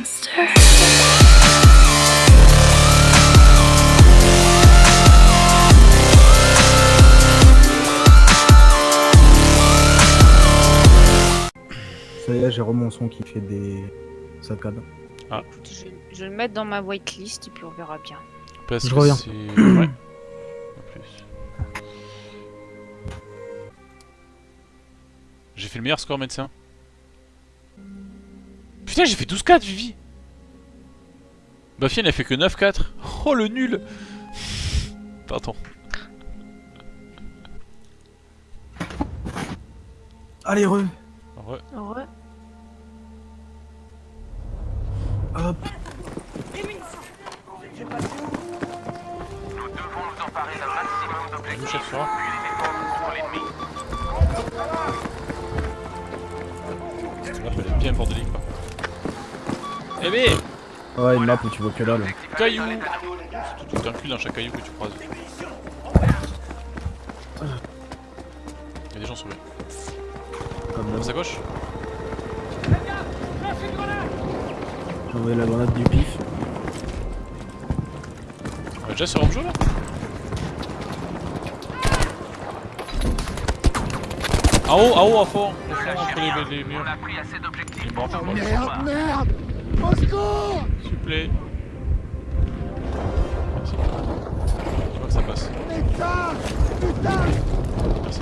monster. Ça y est, j'ai mon son qui fait des saccades. Écoute, je, je vais le mettre dans ma whitelist et puis on verra bien. Parce Je que reviens. c'est- ouais. En plus. J'ai fait le meilleur score médecin. Putain, j'ai fait 12-4, Vivi Buffy, elle a fait que 9-4. Oh, le nul Pardon. Allez, re Ouais. Ouais. Hop Vous, chef, sur un. Cette map, elle est bien bordélique, Eh mais Ouais, une map où tu vois que dalle. Caillou C'est tout inclus dans chaque caillou que tu croises. Il y a des gens sur lui. Comme À d'hab. sa gauche J'ai envoyé la grenade du pif. On est déjà sur Ramjo là En haut, en haut, à fond, au fond, entre les, les murs. Il est mort, je crois. Merde, merde Au secours S'il. Merci. Je vois que ça passe. Putain Putain Merci.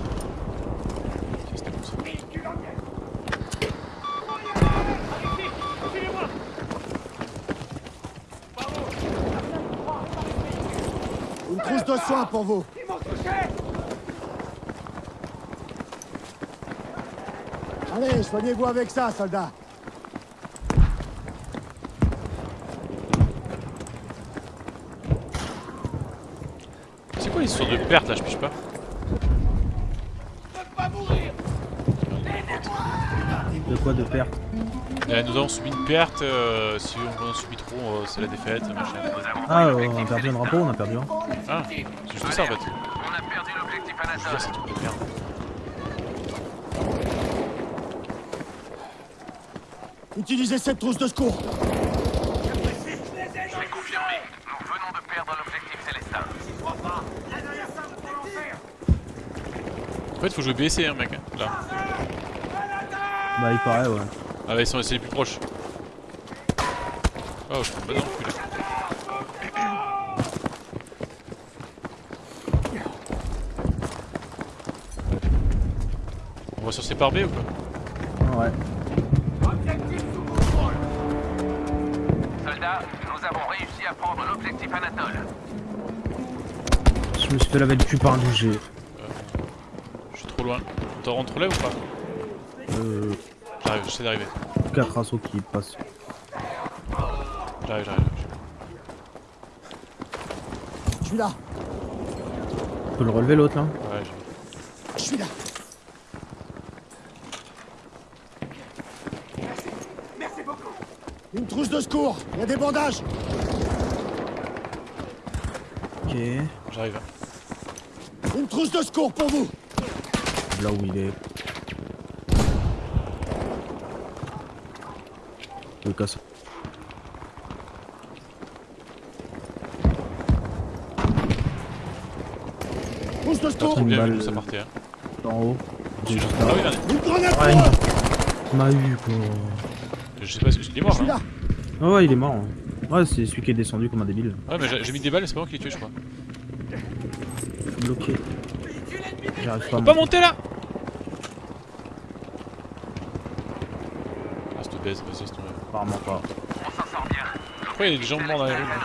Une trousse de soins pour vous Allez, soignez-vous avec ça, soldat L'histoire de perte là, je piche pas De quoi de perte Euh, Nous avons subi une perte, euh, si on en subit trop, euh, c'est la défaite, machin. Ah, on a perdu un drapeau, on a perdu un. Ah, c'est juste ça en fait. On a perdu l'objectif à la Je veux dire, c'est tout de merde. Utilisez cette trousse de secours fait, faut jouer BC, hein, mec. Là. Bah, il paraît, ouais. Ah, bah, ils sont les plus proches. Oh, je pas dans le cul là. On va sur ces par B ou quoi Ouais. Soldats, nous avons réussi à prendre l'objectif Anatole. Je me suis fait laver le cul par un. Loin. On t'en rentre là ou pas Euh, J'arrive, j'essaie d'arriver. 4 assauts qui passent. J'arrive, j'arrive. Je suis là On peut le relever l'autre là Ouais, j'ai vu. Je suis là Une trousse de secours Il y a des bandages Ok. J'arrive. Une trousse de secours pour vous Là où il est. Le casse. Trousse de secours trop bien vu ça partait. Hein. En haut. J'ai juste Ah là. oui, là. Une grenade Ah, pour il m'a- eu quoi. Je sais pas si il est mort. Je suis Hein. là Ah ouais, il est mort. hein. Ouais, c'est celui qui est descendu comme un débile. Ouais, mais j'ai mis des balles, c'est pas moi qui l'ai tué, je crois. Bloqué. J'arrive pas Faut pas monter là Cette baise, vas-y, c'est tombé. Apparemment pas. Pourquoi il y a des gens morts dans les rues là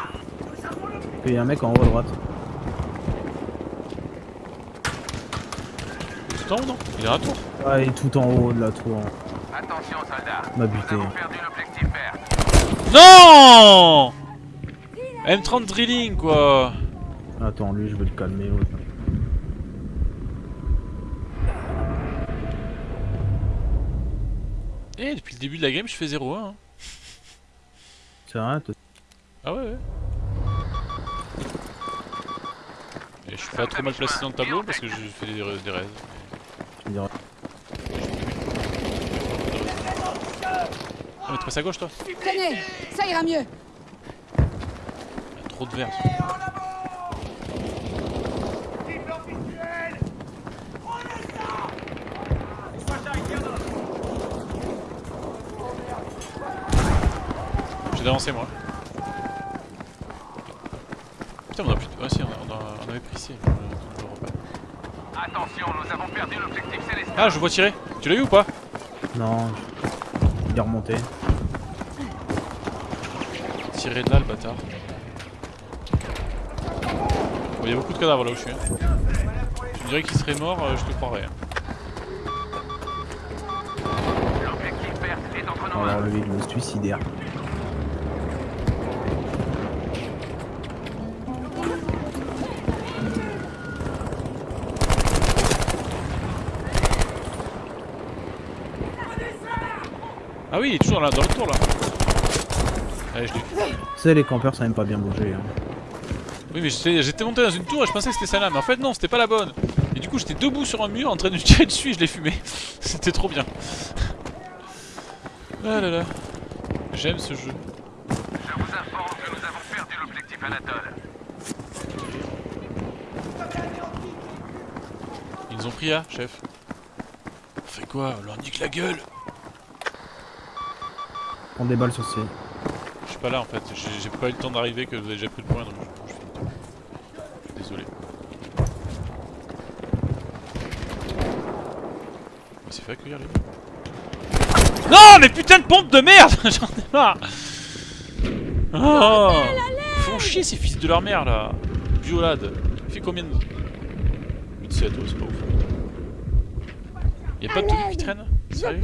Il y a un mec en haut à droite. Tout en haut, non? Il est à un tour Ah, il est tout en haut de la tour. Attention, soldats. M'a buté. Nous avons perdu l'objectif vert. Non M30 drilling quoi Attends, lui, je vais le calmer. l'autre. Eh, depuis le début de la game, je fais 0-1. Hein. C'est rien, toi Ah ouais, ouais. Et je suis pas trop mal placé dans le tableau parce que je fais des, des raids. tu me diras. Ah, mais t'es passé à gauche toi Tenez, ça ira mieux. Il y a trop de verre. J'ai d'avancé moi. Putain, on a plus de. Ouais, si, on, a- on a- on avait pris ici. Je- je le. Attention, nous avons perdu l'objectif céleste. Ah, je vois tirer. Tu l'as eu ou pas? Non, il est remonté. Tirer de là, le bâtard. Bon, Il y a beaucoup de cadavres là où je suis. hein. Tu me dirais qu'il serait mort, euh, je te croirais. hein. L'objectif vert est entre nos Alors mains. lui, il est suicidaire. Ah oui, il est toujours là, dans le tour là. Allez, je l'ai. Tu sais, les campeurs, ça aime pas bien bouger. Hein. Oui, mais j'étais monté dans une tour et je pensais que c'était celle-là, mais en fait, non, c'était pas la bonne. Et du coup, j'étais debout sur un mur en train de tirer dessus et je l'ai fumé. c'était trop bien. Ah là là. J'aime ce jeu. Je vous informe que nous avons perdu l'objectif Anatole. Ils nous ont pris A, chef. On fait quoi? On leur nique la gueule On déballe sur ces. Je suis pas là en fait, j'ai pas eu le temps d'arriver que vous avez déjà pris le point donc je, je. Je suis désolé. On s'est fait accueillir les gars. Non mais putain de pompe de merde J'en ai marre Oh Ils font chier ces fils de leur mère là Violade Il fait combien de... 8-7, ouais, c'est pas ouf. Y'a pas de truc qui traîne? Sérieux?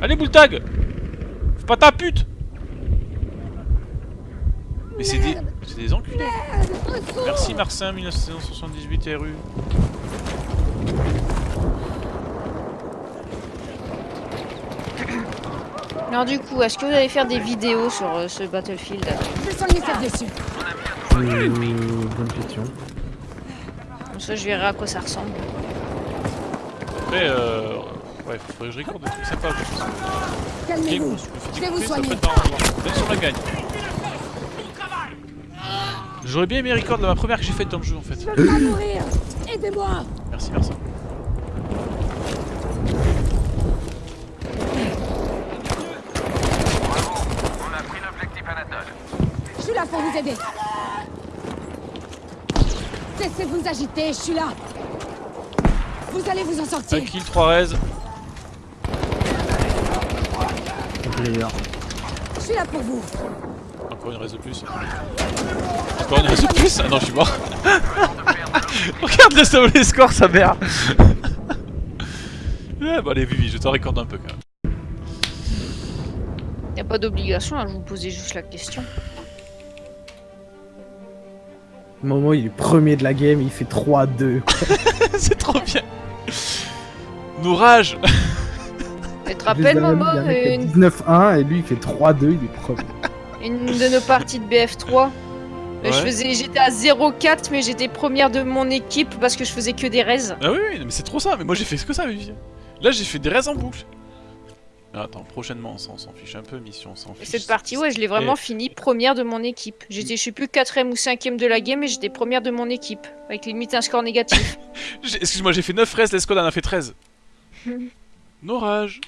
Allez, Boultag Fais pas ta pute Mais c'est des... C'est des enculés Merci Marcin 1978 RU Alors du coup, est-ce que vous allez faire des vidéos sur euh, ce Battlefield? Je sens dessus. Euh, bonne question. Comme ça, je verrai à quoi ça ressemble. Après, euh... Ouais, faudrait que je recorde des trucs sympas. Calmez-vous. Je vais vous soigner. Même si on la gagne. J'aurais bien aimé record de ma première que j'ai faite dans le jeu en fait. Je veux pas mourir. Aidez-moi. Merci, merci. Bravo, on a pris l'objectif Anatole. Je suis là pour vous aider. Cessez de vous agiter, je suis là. Vous allez vous en Un sortir. kill, 3 res. Player. Je suis là pour vous. Encore une res de plus. Encore une res de plus Ah non, je suis mort. Regarde le solo les scores, sa mère. ouais, bon allez, Vivi, je te raccorde un peu quand même. Y a pas d'obligation, hein, je vous posais juste la question. Momo, il est premier de la game, il fait 3-2. C'est trop bien. Nos rages. Rappelles, Momo, une, 19-1 et lui il fait 3-2, il est premier. une de nos parties de BF3 Ouais. Je faisais, j'étais à 0,4 mais j'étais première de mon équipe parce que je faisais que des raises. Ah oui, oui, mais c'est trop ça. Mais moi j'ai fait que ça, Vivi. Là j'ai fait des raises en boucle. Ah, attends, prochainement on s'en on s'en fiche un peu, mission, on s'en fiche. cette partie, ouais, je l'ai vraiment Et- fini première de mon équipe. J'étais, je suis plus quatrième ou cinquième de la game, mais j'étais première de mon équipe, avec limite un score négatif. Excuse-moi, j'ai fait 9 raises, l'escouade en a fait 13. Nos rages.